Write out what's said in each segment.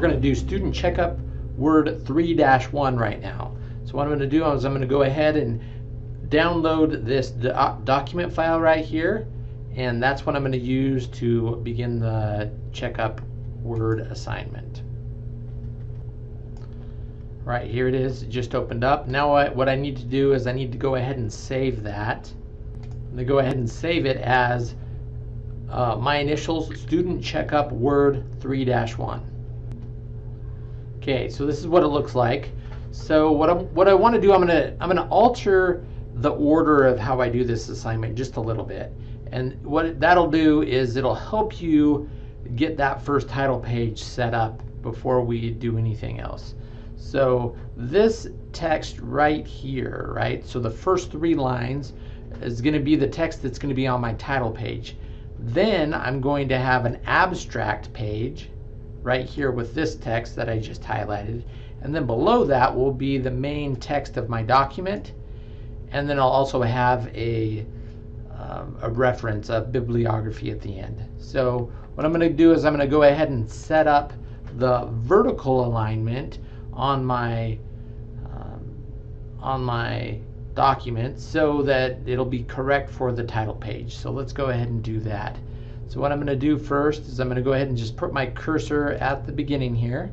we're going to do student checkup word 3-1 right now. So what I'm going to do is I'm going to go ahead and download this do document file right here and that's what I'm going to use to begin the checkup word assignment. Right here it is, it just opened up. Now I, what I need to do is I need to go ahead and save that. I'm going to go ahead and save it as uh, my initials student checkup word 3-1. Okay, so this is what it looks like. So what I'm, what I want to do, I'm gonna I'm gonna alter the order of how I do this assignment just a little bit. And what that'll do is it'll help you get that first title page set up before we do anything else. So this text right here, right? So the first three lines is going to be the text that's going to be on my title page. Then I'm going to have an abstract page right here with this text that I just highlighted. And then below that will be the main text of my document. And then I'll also have a, um, a reference, a bibliography at the end. So what I'm going to do is I'm going to go ahead and set up the vertical alignment on my um, on my document so that it'll be correct for the title page. So let's go ahead and do that. So what I'm going to do first is I'm going to go ahead and just put my cursor at the beginning here.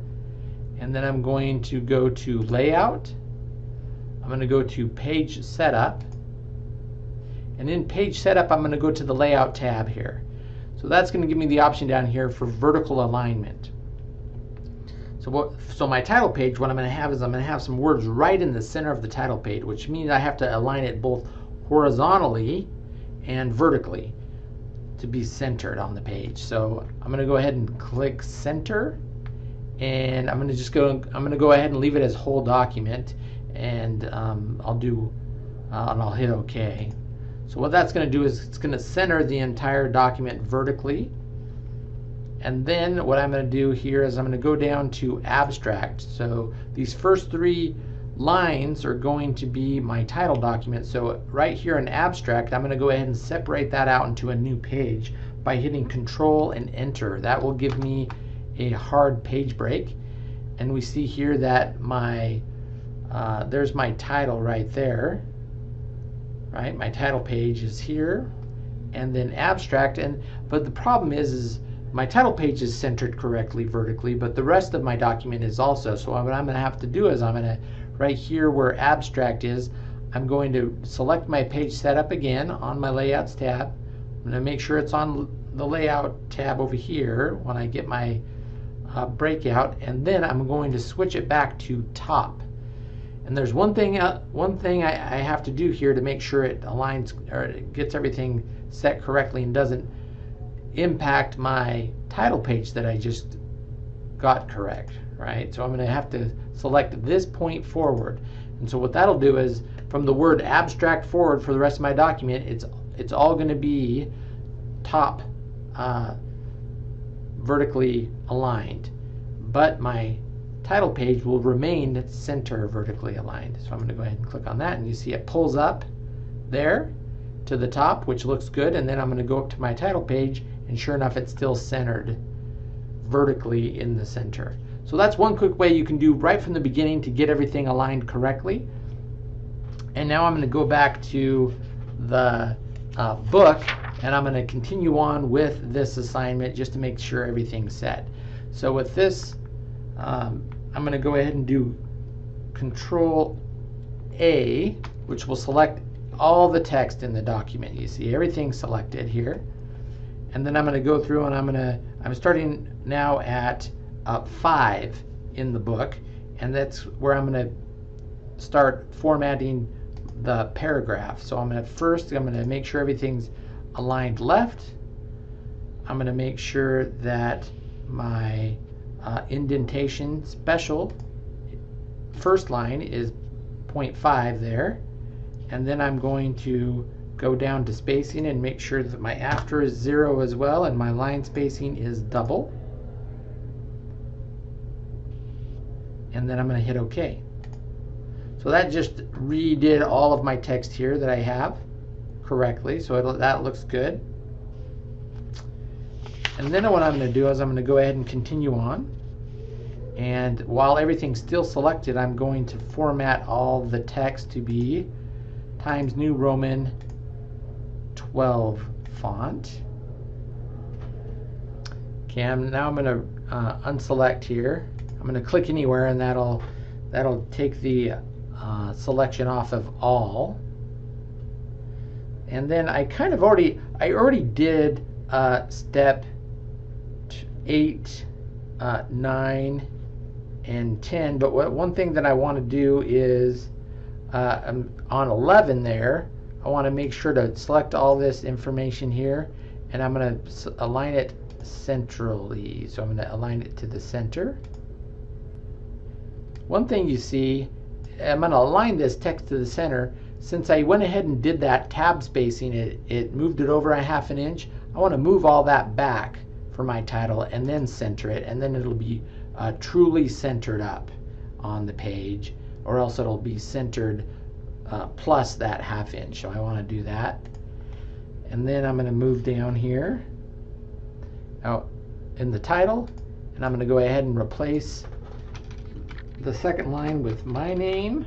And then I'm going to go to Layout. I'm going to go to Page Setup. And in Page Setup, I'm going to go to the Layout tab here. So that's going to give me the option down here for vertical alignment. So what, so my title page, what I'm going to have is I'm going to have some words right in the center of the title page, which means I have to align it both horizontally and vertically to be centered on the page. So I'm going to go ahead and click center and I'm going to just go I'm going to go ahead and leave it as whole document and um, I'll do uh, and I'll hit OK. So what that's going to do is it's going to center the entire document vertically and then what I'm going to do here is I'm going to go down to abstract. So these first three lines are going to be my title document. So right here in abstract, I'm going to go ahead and separate that out into a new page by hitting control and enter. That will give me a hard page break. And we see here that my, uh, there's my title right there, right? My title page is here and then abstract. And, but the problem is, is my title page is centered correctly vertically, but the rest of my document is also. So what I'm going to have to do is I'm going to right here where abstract is, I'm going to select my page setup again on my layouts tab. I'm going to make sure it's on the layout tab over here when I get my uh, breakout and then I'm going to switch it back to top. And there's one thing uh, one thing I, I, have to do here to make sure it aligns or it gets everything set correctly and doesn't impact my title page that I just got correct, right? So I'm going to have to select this point forward. And so what that'll do is from the word abstract forward for the rest of my document, it's it's all going to be top uh, vertically aligned. But my title page will remain center vertically aligned. So I'm going to go ahead and click on that and you see it pulls up there to the top, which looks good. And then I'm going to go up to my title page and sure enough, it's still centered vertically in the center. So that's one quick way you can do right from the beginning to get everything aligned correctly. And now I'm going to go back to the uh, book and I'm going to continue on with this assignment just to make sure everything's set. So with this, um, I'm going to go ahead and do Control A, which will select all the text in the document. You see everything selected here. And then I'm going to go through and I'm going to, I'm starting now at uh, five in the book, and that's where I'm going to start formatting the paragraph. So I'm going to first, I'm going to make sure everything's aligned left. I'm going to make sure that my uh, indentation special first line is 0.5 there. And then I'm going to go down to spacing and make sure that my after is zero as well and my line spacing is double. and then I'm going to hit OK. So that just redid all of my text here that I have correctly. So that looks good. And then what I'm going to do is I'm going to go ahead and continue on. And while everything's still selected, I'm going to format all the text to be Times New Roman 12 font. Okay, I'm, now I'm going to uh, unselect here. I'm going to click anywhere and that'll that'll take the uh, selection off of all. And then I kind of already I already did uh, step eight, uh, nine, and 10. But what, one thing that I want to do is uh, on 11 there, I want to make sure to select all this information here and I'm going to align it centrally. So I'm going to align it to the center. One thing you see, I'm going to align this text to the center. Since I went ahead and did that tab spacing, it, it moved it over a half an inch. I want to move all that back for my title and then center it and then it'll be uh, truly centered up on the page or else it'll be centered uh, plus that half inch. So I want to do that. And then I'm going to move down here out in the title and I'm going to go ahead and replace the second line with my name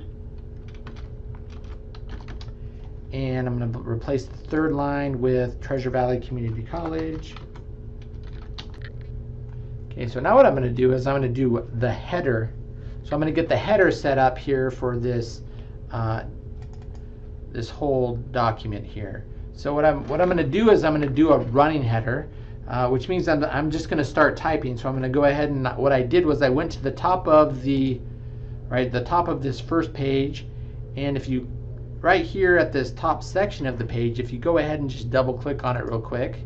and I'm going to replace the third line with Treasure Valley Community College. Okay, so now what I'm going to do is I'm going to do the header. So I'm going to get the header set up here for this uh, this whole document here. So what I'm what I'm going to do is I'm going to do a running header, uh, which means I'm, I'm just going to start typing. So I'm going to go ahead and what I did was I went to the top of the right the top of this first page, and if you right here at this top section of the page, if you go ahead and just double click on it real quick,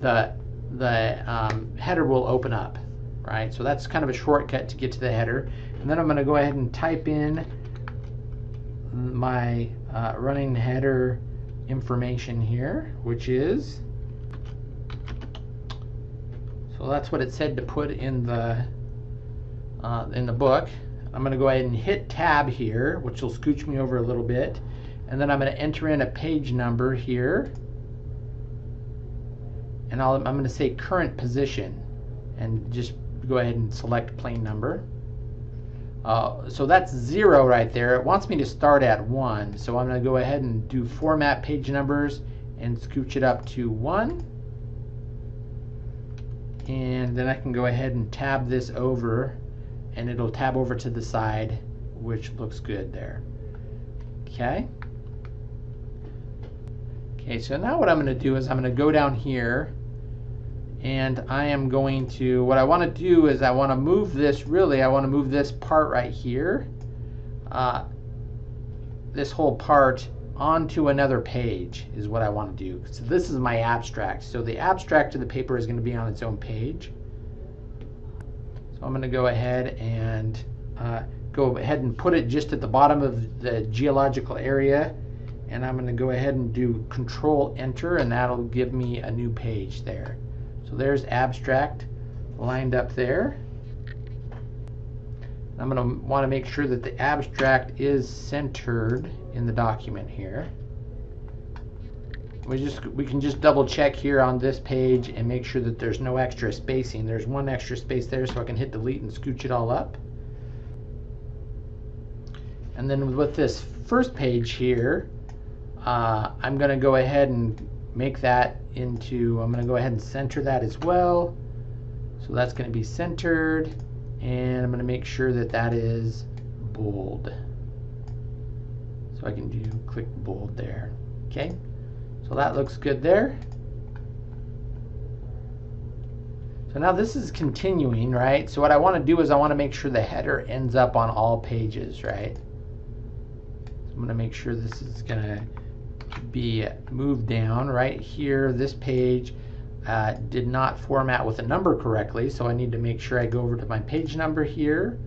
the the um, header will open up, right? So that's kind of a shortcut to get to the header. And then I'm going to go ahead and type in my uh, running header information here, which is, so that's what it said to put in the uh, in the book. I'm going to go ahead and hit tab here, which will scooch me over a little bit. And then I'm going to enter in a page number here and i am going to say current position and just go ahead and select plain number. Uh, so that's zero right there. It wants me to start at one. So I'm going to go ahead and do format page numbers and scooch it up to one. And then I can go ahead and tab this over and it'll tab over to the side, which looks good there. Okay. Okay, so now what I'm going to do is I'm going to go down here and I am going to, what I want to do is I want to move this, really, I want to move this part right here, uh, this whole part onto another page is what I want to do. So this is my abstract. So the abstract of the paper is going to be on its own page. So I'm going to go ahead and uh, go ahead and put it just at the bottom of the geological area and I'm going to go ahead and do control enter and that'll give me a new page there. So there's abstract lined up there. I'm going to want to make sure that the abstract is centered in the document here. We just we can just double check here on this page and make sure that there's no extra spacing. There's one extra space there so I can hit delete and scooch it all up. And then with this first page here, uh, I'm going to go ahead and make that into, I'm going to go ahead and center that as well. So that's going to be centered and I'm going to make sure that that is bold. So I can do click bold there. Okay, so that looks good there. So now this is continuing, right? So what I want to do is I want to make sure the header ends up on all pages, right? So I'm going to make sure this is going to be moved down. Right here this page uh, did not format with a number correctly so I need to make sure I go over to my page number here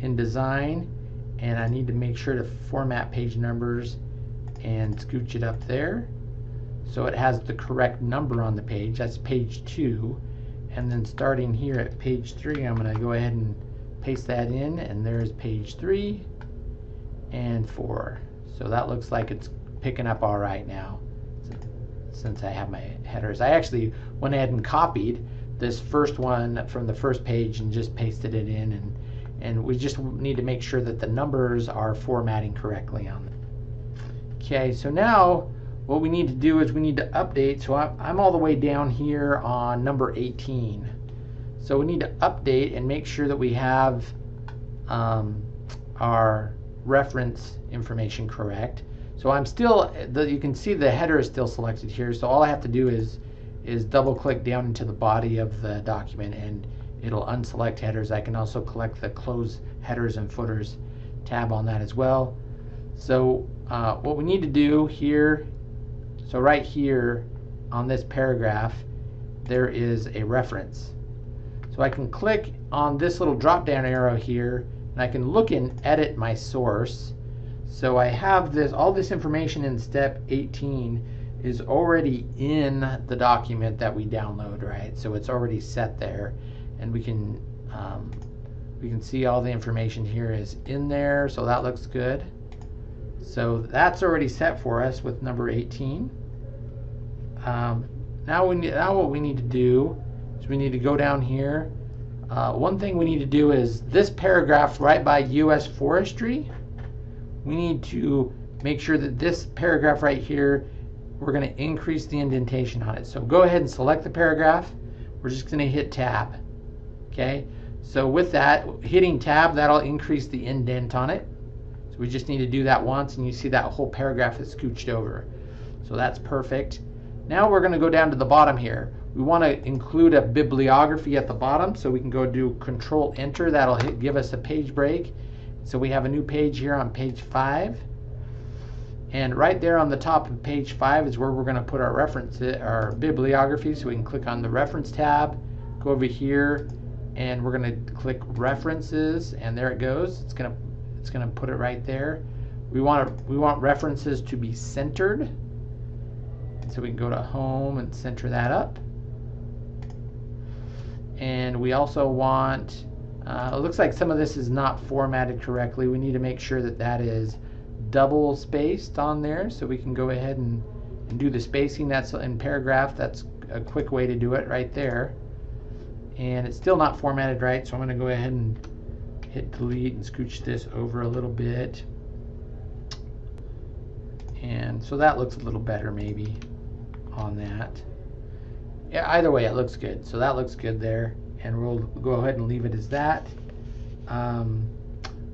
in design and I need to make sure to format page numbers and scooch it up there. So it has the correct number on the page. That's page 2 and then starting here at page 3 I'm going to go ahead and paste that in and there's page 3 and 4 so that looks like it's picking up all right now since I have my headers. I actually went ahead and copied this first one from the first page and just pasted it in and and we just need to make sure that the numbers are formatting correctly on them. Okay, so now what we need to do is we need to update. So I'm, all the way down here on number 18. So we need to update and make sure that we have um, our reference information correct. So I'm still, the, you can see the header is still selected here. So all I have to do is, is double click down into the body of the document and it'll unselect headers. I can also collect the close headers and footers tab on that as well. So uh, what we need to do here, so right here on this paragraph, there is a reference. So I can click on this little drop down arrow here and I can look and edit my source. So I have this, all this information in step 18 is already in the document that we download, right? So it's already set there. And we can um, we can see all the information here is in there so that looks good. So that's already set for us with number 18 um, now we need, now what we need to do is we need to go down here. Uh, one thing we need to do is this paragraph right by US forestry we need to make sure that this paragraph right here we're going to increase the indentation on it so go ahead and select the paragraph we're just going to hit tab Okay, so with that, hitting tab, that'll increase the indent on it. So we just need to do that once and you see that whole paragraph is scooched over. So that's perfect. Now we're going to go down to the bottom here. We want to include a bibliography at the bottom so we can go do control enter. That'll hit, give us a page break. So we have a new page here on page 5. And right there on the top of page 5 is where we're going to put our reference, our bibliography. So we can click on the reference tab, go over here, and we're going to click references and there it goes it's going to it's going to put it right there we want we want references to be centered so we can go to home and center that up and we also want uh, it looks like some of this is not formatted correctly. We need to make sure that that is double spaced on there so we can go ahead and, and do the spacing. That's in paragraph that's a quick way to do it right there. And it's still not formatted right so I'm going to go ahead and hit delete and scooch this over a little bit. And so that looks a little better maybe on that. Yeah either way it looks good. So that looks good there and we'll go ahead and leave it as that um,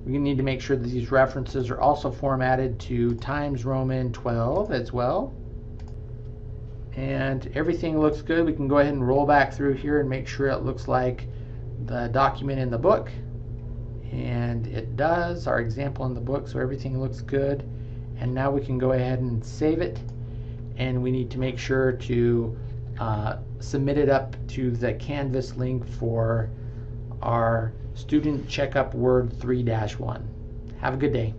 we need to make sure that these references are also formatted to Times Roman 12 as well and everything looks good. We can go ahead and roll back through here and make sure it looks like the document in the book. And it does, our example in the book, so everything looks good. And now we can go ahead and save it. And we need to make sure to uh, submit it up to the Canvas link for our Student Checkup Word 3-1. Have a good day.